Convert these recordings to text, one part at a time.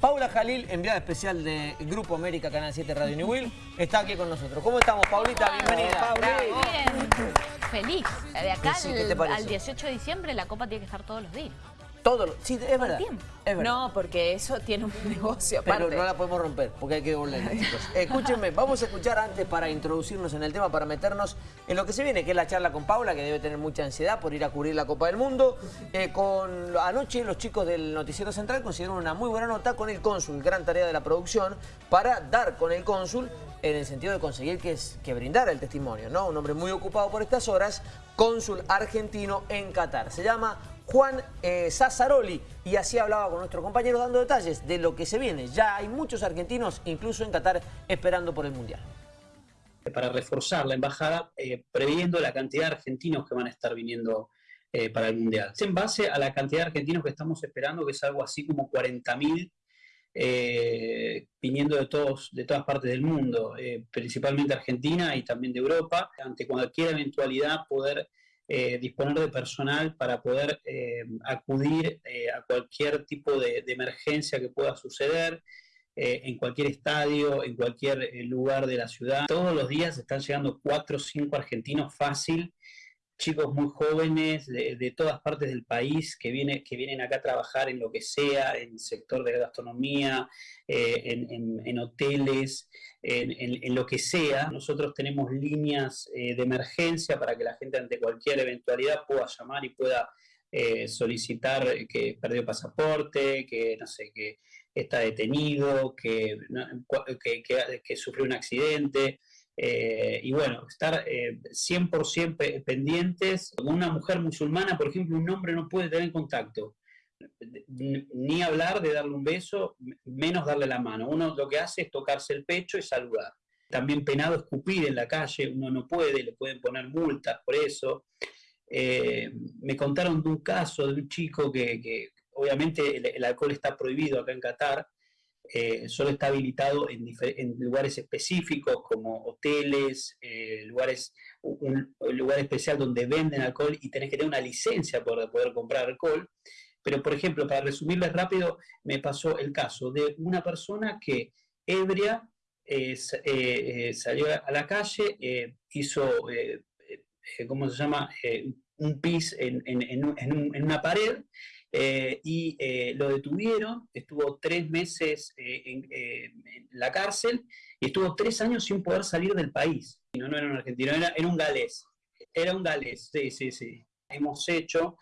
Paula Jalil, enviada especial de Grupo América Canal 7 Radio New Will, está aquí con nosotros. ¿Cómo estamos, Paulita? Bienvenida. Bien, feliz. De acá al, al 18 de diciembre la Copa tiene que estar todos los días. Todo lo, sí, es verdad, es verdad. No, porque eso tiene un negocio aparte. Pero no la podemos romper, porque hay que devolverla, chicos. Escúchenme, vamos a escuchar antes para introducirnos en el tema, para meternos en lo que se viene, que es la charla con Paula, que debe tener mucha ansiedad por ir a cubrir la Copa del Mundo. Eh, con Anoche los chicos del Noticiero Central consiguieron una muy buena nota con el cónsul, gran tarea de la producción, para dar con el cónsul en el sentido de conseguir que, que brindara el testimonio, ¿no? Un hombre muy ocupado por estas horas, cónsul argentino en Qatar. Se llama Juan eh, Sassaroli y así hablaba con nuestro compañero dando detalles de lo que se viene. Ya hay muchos argentinos, incluso en Qatar, esperando por el Mundial. Para reforzar la embajada, eh, previendo la cantidad de argentinos que van a estar viniendo eh, para el Mundial. En base a la cantidad de argentinos que estamos esperando, que es algo así como 40.000 eh, viniendo de, todos, de todas partes del mundo, principalmente Argentina y también de Europa, ante cualquier eventualidad poder eh, disponer de personal para poder eh, acudir eh, a cualquier tipo de, emergencia que pueda suceder, en cualquier estadio, en cualquier lugar de la ciudad. Todos los días están llegando cuatro o cinco argentinos fácil chicos muy jóvenes de, todas partes del país que, viene, que vienen acá a trabajar en lo que sea, en el sector de gastronomía, eh, en, hoteles, en, lo que sea. Nosotros tenemos líneas eh, de emergencia para que la gente ante cualquier eventualidad pueda llamar y pueda eh, solicitar que perdió pasaporte, que no sé, que está detenido, que, que, que sufrió un accidente. Eh, y bueno, estar 100% eh, pendientes. Con una mujer musulmana, por ejemplo, un hombre no puede tener contacto. Ni hablar de darle un beso, menos darle la mano. Uno lo que hace es tocarse el pecho y saludar. También penado escupir en la calle, uno no puede, le pueden poner multas por eso. Eh, me contaron de un caso de un chico que, obviamente el, alcohol está prohibido acá en Qatar, eh, solo está habilitado en, lugares específicos como hoteles, eh, lugares, un, lugar especial donde venden alcohol y tenés que tener una licencia para poder comprar alcohol. Pero, por ejemplo, para resumirles rápido, me pasó el caso de una persona que ebria eh, salió a la calle, hizo, ¿cómo se llama?, un pis en, en una pared eh, y eh, lo detuvieron, estuvo tres meses eh, en, la cárcel y estuvo tres años sin poder salir del país. No, no era un argentino, era, era un galés. Era un galés, sí, sí, sí. Hemos hecho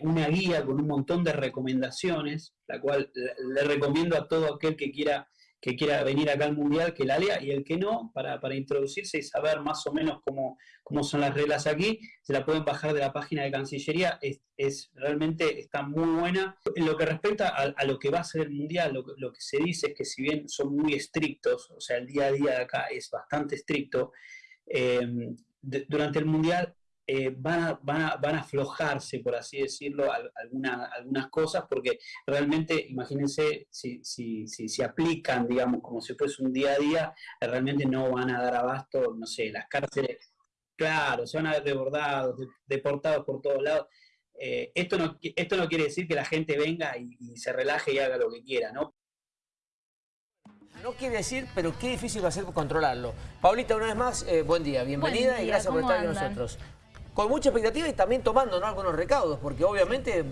una guía con un montón de recomendaciones, la cual le recomiendo a todo aquel que quiera que quiera venir acá al Mundial que la lea y el que no, para, introducirse y saber más o menos cómo, cómo, son las reglas aquí, se la pueden bajar de la página de Cancillería, es, realmente está muy buena. En lo que respecta a, lo que va a ser el Mundial, lo, que se dice es que si bien son muy estrictos, o sea, el día a día de acá es bastante estricto, eh, durante el Mundial eh, van, a, van, a, van, a, aflojarse, por así decirlo, algunas cosas, porque realmente, imagínense, si, si, si, si, aplican, digamos, como si fuese un día a día, realmente no van a dar abasto, no sé, las cárceles, claro, se van a ver desbordados, deportados por todos lados. Eh, esto, no, esto no quiere decir que la gente venga y, se relaje y haga lo que quiera, ¿no? No quiere decir, pero qué difícil va a ser controlarlo. Paulita, una vez más, eh, buen día, bienvenida y gracias por estar con nosotros con mucha expectativa y también tomando algunos recaudos, porque obviamente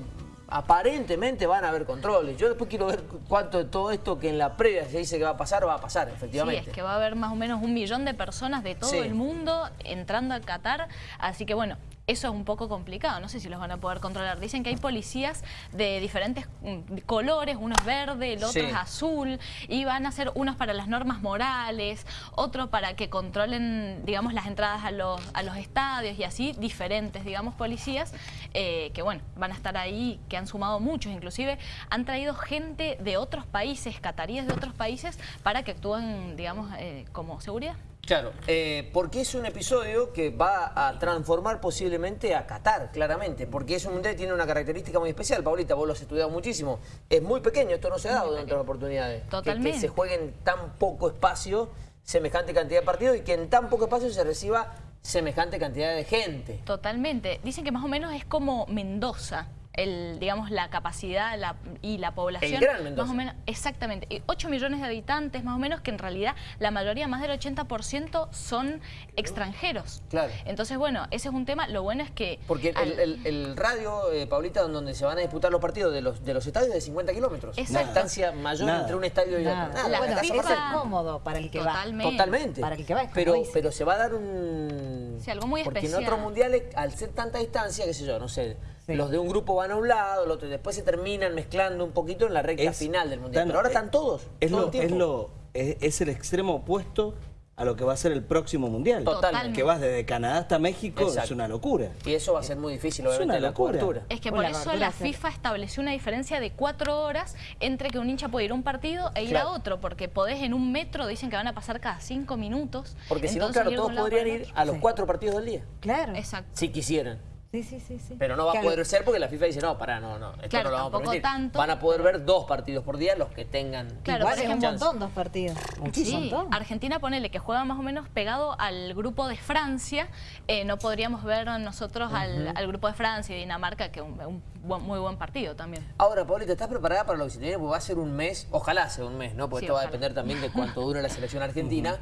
aparentemente van a haber controles. Yo después quiero ver cuánto de todo esto que en la previa se dice que va a pasar, va a pasar, efectivamente. Sí, es que va a haber más o menos un millón de personas de todo el mundo entrando a Qatar, así que bueno, eso es un poco complicado, no sé si los van a poder controlar. Dicen que hay policías de diferentes mm, colores, uno es verde, el otro es azul, y van a ser unos para las normas morales, otro para que controlen, digamos, las entradas a los, a los estadios y así, diferentes, digamos, policías, eh, que bueno, van a estar ahí, que han sumado muchos, inclusive han traído gente de otros países, cataríes de otros países, para que actúen, digamos, eh, como seguridad. Claro, eh, porque es un episodio que va a transformar posiblemente a Qatar, claramente, porque es un mundial que tiene una característica muy especial. Paulita, vos lo has estudiado muchísimo. Es muy pequeño, esto no se ha dado en otras oportunidades. Totalmente. Que, se juegue en tan poco espacio semejante cantidad de partidos y que en tan poco espacio se reciba semejante cantidad de gente. Totalmente. Dicen que más o menos es como Mendoza el, digamos, la capacidad y la población... Más o menos, exactamente. 8 millones de habitantes, más o menos, que en realidad la mayoría, más del 80%, son extranjeros. Claro. Entonces, bueno, ese es un tema. Lo bueno es que... Porque el, radio, eh, Paulita, donde se van a disputar los partidos de los, de los estadios de 50 kilómetros. Exacto. La distancia mayor entre un estadio y otro. Nada. bueno, es cómodo para el que Totalmente. va. Totalmente. Para el que va, pero, pero se va a dar un... Sí, algo muy Porque en otros mundiales, al ser tanta distancia, qué sé yo, no sé, los de un grupo van a un lado, los otro, después se terminan mezclando un poquito en la recta final del mundial. pero ahora están todos. Es, lo, es, lo, es, el extremo opuesto a lo que va a ser el próximo mundial. Totalmente. Que vas desde Canadá hasta México, es una locura. Y eso va a ser muy difícil, obviamente, la cobertura. Es que por eso la FIFA estableció una diferencia de cuatro horas entre que un hincha puede ir a un partido e ir a otro, porque podés en un metro, dicen que van a pasar cada cinco minutos. Porque si no, claro, todos podrían ir a los cuatro partidos del día. Claro. Exacto. Si quisieran. Sí, sí, sí, sí. Pero no va a poder ser porque la FIFA dice, no, pará, no, no, esto no lo vamos a permitir. Tanto, Van a poder ver dos partidos por día los que tengan Claro, Igual es un montón dos partidos. Sí, Argentina, ponele que juega más o menos pegado al grupo de Francia. Eh, no podríamos ver nosotros al, grupo de Francia y Dinamarca, que es un, muy buen partido también. Ahora, Paulita, ¿estás preparada para lo que se viene? Porque va a ser un mes, ojalá sea un mes, ¿no? Porque esto va a depender también de cuánto dura la selección argentina.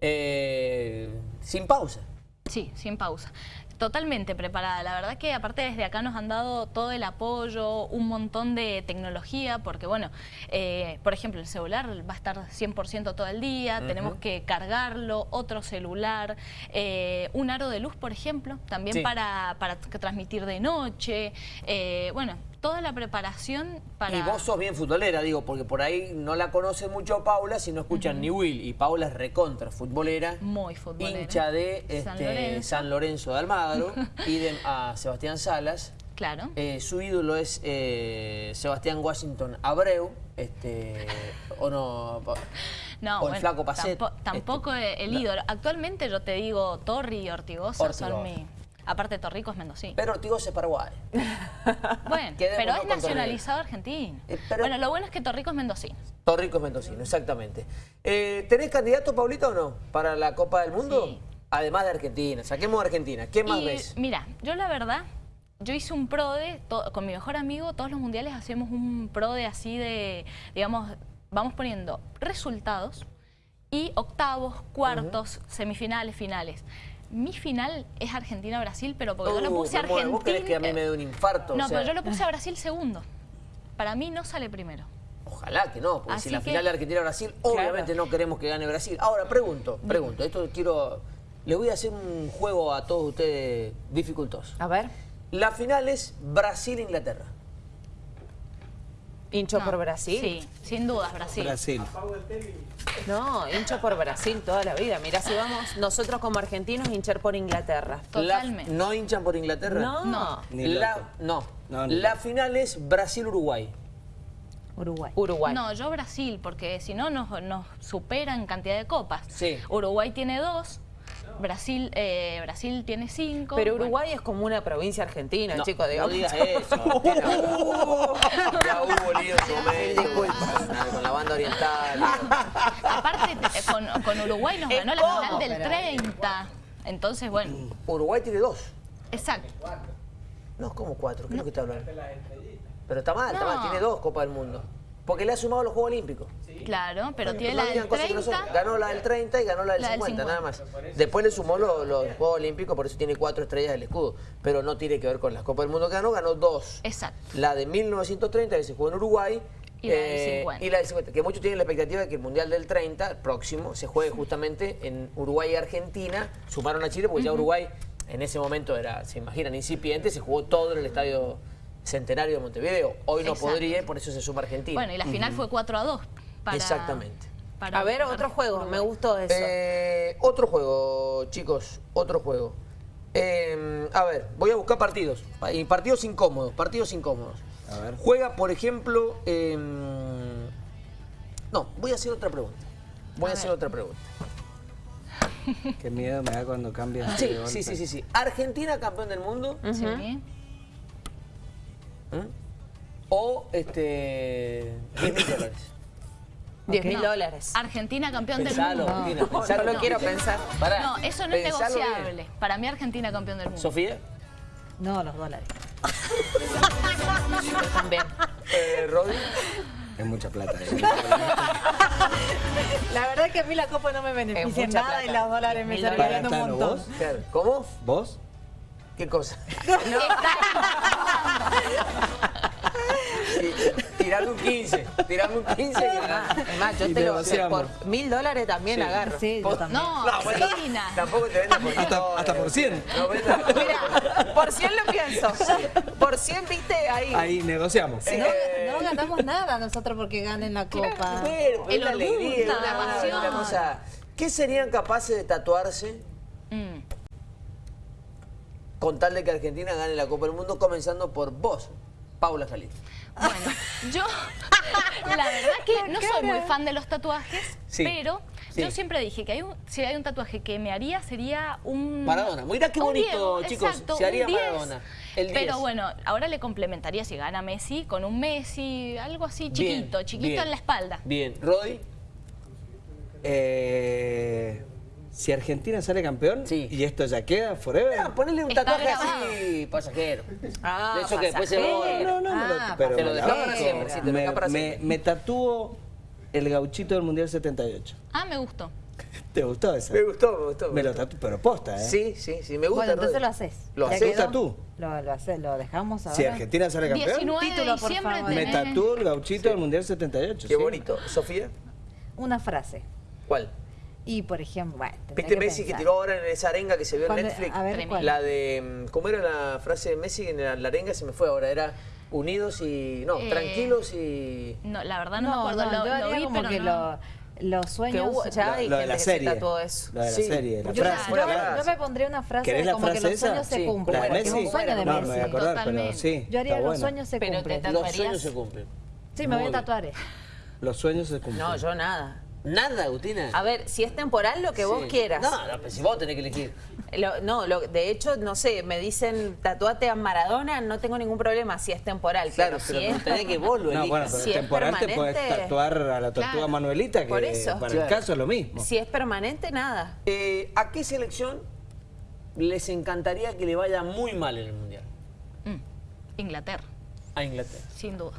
Eh, sin pausa. Sí, sin pausa. Totalmente preparada. La verdad que aparte desde acá nos han dado todo el apoyo, un montón de tecnología, porque bueno, eh, por ejemplo, el celular va a estar 100% todo el día, tenemos que cargarlo, otro celular, eh, un aro de luz, por ejemplo, también para, para transmitir de noche. Eh, bueno, toda la preparación para... Y vos sos bien futbolera, digo, porque por ahí no la conoce mucho Paula si no escuchan ni Will. Y Paula es recontra futbolera. Muy futbolera. Hincha de este, San, Lorenzo. de Almagro. idem a Sebastián Salas. Claro. Eh, su ídolo es eh, Sebastián Washington Abreu. Este, o no... No, o el flaco Pacet. Tampoco, este, el ídolo. Actualmente yo te digo Torri y Ortigosa, son mi... Aparte, Torrico es mendocino. Pero Ortigosa es Paraguay. bueno, pero es nacionalizado argentino. Eh, bueno, lo bueno es que Torrico es mendocino. Torrico es mendocino, exactamente. Eh, ¿Tenés candidato, Paulita, o no? Para la Copa del Mundo? Sí. Además de Argentina. Saquemos a Argentina. ¿Qué más ves? Mira, yo la verdad, yo hice un pro de, con mi mejor amigo, todos los mundiales hacemos un pro de así de, digamos, vamos poniendo resultados y octavos, cuartos, semifinales, finales mi final es Argentina-Brasil, pero porque yo lo uh, puse a Argentina... ¿Vos querés que a mí me dé un infarto? No, pero yo lo puse a Brasil segundo. Para mí no sale primero. Ojalá que no, porque si la final de Argentina-Brasil, obviamente no queremos que gane Brasil. Ahora, pregunto, pregunto, esto quiero... Le voy a hacer un juego a todos ustedes dificultoso. A ver. La final es Brasil-Inglaterra. ¿Hincho por Brasil? Sí, sin dudas, Brasil. Brasil. No, hincho por Brasil toda la vida. Mirá, si vamos nosotros como argentinos, hinchar por Inglaterra. Totalmente. ¿No hinchan por Inglaterra? No. No. La, no. la final es Brasil-Uruguay. Uruguay. Uruguay. No, yo Brasil, porque si no nos, nos supera en cantidad de copas. Sí. Uruguay tiene dos, Brasil, eh, Brasil tiene cinco. Pero Uruguay es como una provincia argentina, chicos. No digas eso. ya hubo lío en con la banda oriental. Aparte, eh, con, con Uruguay nos ganó la final del 30. Entonces, bueno. Uruguay tiene dos. Exacto. No, como cuatro. ¿Qué es lo que está hablando? Pero está mal, está mal. Tiene dos Copas del Mundo. Porque le ha sumado los Juegos Olímpicos. Claro, pero tiene la del 30. ganó la del 30 y ganó la del, 50, nada más. Después le sumó los, Juegos Olímpicos, por eso tiene cuatro estrellas del escudo. Pero no tiene que ver con las Copas del Mundo que ganó, ganó dos. Exacto. La de 1930, que se jugó en Uruguay, y la, del 50. Eh, y la del 50. Que muchos tienen la expectativa de que el Mundial del 30, el próximo, se juegue justamente en Uruguay y Argentina. Sumaron a Chile porque ya Uruguay en ese momento era, se imaginan, incipiente, se jugó todo en el estadio Centenario de Montevideo. Hoy no podría, por eso se suma Argentina. Bueno, y la final fue 4 a 2. Exactamente. a ver, otro juego, me gustó eso. Eh, otro juego, chicos, otro juego. Em, a ver, voy a buscar partidos. Y partidos incómodos, partidos incómodos. A ver. Juega, por ejemplo... Em, no, voy a hacer otra pregunta. Voy a, hacer otra pregunta. Qué miedo me da cuando cambia. Sí, sí, sí, sí, sí. Argentina campeón del mundo. Sí. ¿Mm? O este 10 mil dólares. 10 mil dólares. Argentina campeón del mundo. No, lo quiero pensar. no, eso no es negociable. Para mí Argentina campeón del mundo. ¿Sofía? No, los dólares. También. Eh, Rodri. Es mucha plata. eh. La verdad es que a mí la copa no me beneficia en nada y los dólares me están un montón. ¿vos? ¿Cómo? ¿Vos? ¿Qué cosa? Tirame un 15. Tirame un 15 que Ah, es más, yo Y te lo negociamos. por mil dólares también agarro. Sí, yo también. No, bueno, Cristina. Tampoco te vendas por Hasta, dólares. hasta por 100. No por Mira, por 100 lo pienso. Por 100, viste, ahí. Ahí negociamos. No, no ganamos nada nosotros porque ganen la copa. Bueno, El es la alegría, la pasión. una cosa. ¿Qué serían capaces de tatuarse Mm. Con tal de que Argentina gane la Copa del Mundo, comenzando por vos, Paula Jalí? Bueno, yo la verdad que no soy muy fan de los tatuajes, Sí, pero sí. yo siempre dije que hay un, si hay un tatuaje que me haría sería un... Maradona. Mirá qué bonito, chicos, exacto, se haría un 10. Maradona. El 10. Pero bueno, ahora le complementaría si gana Messi con un Messi, algo así Bien, chiquito, chiquito bien. en la espalda. Bien. Rodri, Eh, si Argentina sale campeón Sí. y esto ya queda forever. ah, ponele un tatuaje así, pasajero. Ah, de eso que después se borra. No, no, me lo- Ah, pero te lo me para siempre, te me, dejaba para me- siempre. me tatúo el gauchito del Mundial 78. Ah, me gustó. ¿Te gustó esa? Me gustó, me gustó. Me lo gustó. tatúo, pero posta, ¿eh? Sí, sí, sí, me gusta. Bueno, entonces lo haces. Lo ¿Ya haces. tatú? Lo, lo, hace- lo dejamos ahora. Si Argentina sale campeón, 19 Título, de por favor. me tatúo el gauchito del Mundial 78. Qué sí. bonito. ¿Sofía? Una frase. ¿Cuál? Y, por ejemplo, bueno, ¿Viste que Messi que pensar. tiró ahora en esa arenga que se vio en Netflix? a ver. ¿cuál? La de. ¿Cómo era la frase de Messi en la, la arenga? Se me fue ahora. Era unidos y. No, Eh, tranquilos y. No, la verdad no, No, me acuerdo, no, lo, yo lo vi, como pero que no. lo- los Que sueños... hubo, ya hay Lo de gente la que serie. se tatuó eso. Lo de la Sí. serie. La Yo, frase. yo- yo frase. me pondría una frase ¿Querés la como que frase los esa? sueños Sí, se cumplen. La de porque es Messi. un sueño de no, me Messi. voy a acordar, pero Totalmente. sí. Yo haría los bueno. sueños se Pero te cumplen. Los sueños se cumplen. Sí, me voy a tatuar. Los sueños se cumplen. No, yo nada. Nada, Agustina. A ver, si es temporal, lo que vos quieras. No, no, pero si vos tenés que elegir. Lo- no, lo- de hecho, no sé, me dicen tatuate a Maradona, no tengo ningún problema si es temporal. Claro, pero pero si es tenés que vos lo No, bueno, pero Si es temporal te puedes permanente- tatuar a la tortuga Claro. Manuelita, que Por eso. para Claro. el caso es lo mismo. Si es permanente, nada. Eh, ¿A qué selección les encantaría que le vaya muy mal en el Mundial? Mm, Inglaterra, A Inglaterra. sin duda.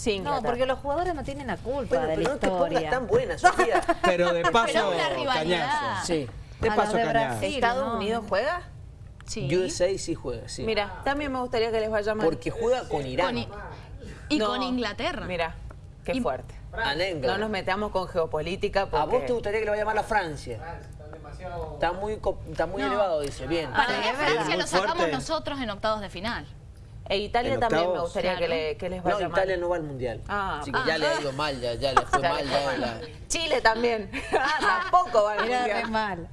Sí, No, porque los jugadores no tienen la culpa Bueno, de pero la no te pongas historia. tan buena, Sofía. Pero de paso, Pero una rivalidad. cañazo. sí. De A paso, de cañazo. Brasil. ¿Estados no. Unidos juega? Sí. USA sí juega, sí. Mira, también me gustaría que les vaya mal. Porque juega con Irán. Con y No, con Inglaterra. Mira, qué Y- fuerte. Anécdota. No nos metamos con geopolítica porque... ¿A vos te gustaría que le vaya mal a Francia? Está muy, co- está muy No. elevado, dice. Bien. Para mí. Francia lo sacamos fuerte. nosotros en octavos de final. E Italia En también me gustaría que, le- que les No, vaya Italia mal. no va al Mundial. Ah, Así que ah. ya le ha ido mal, ya, ya le fue mal. ya la- Chile también. Ah, tampoco va al mundial. mal.